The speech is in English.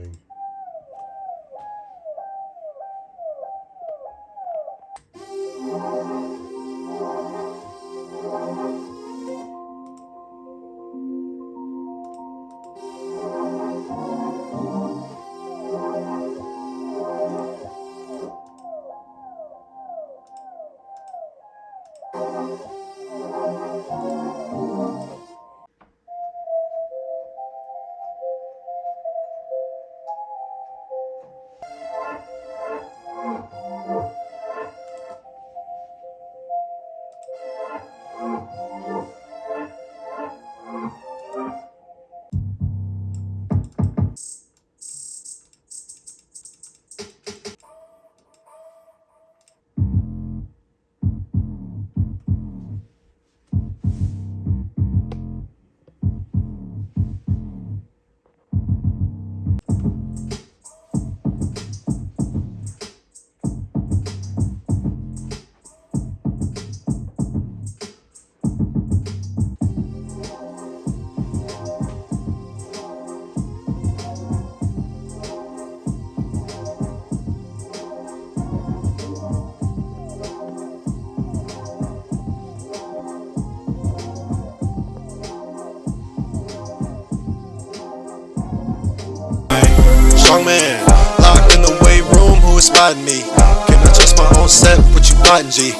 thing. Strong man, locked in the weight room, who is spotting me? Can I trust my own set? What you plotting, G?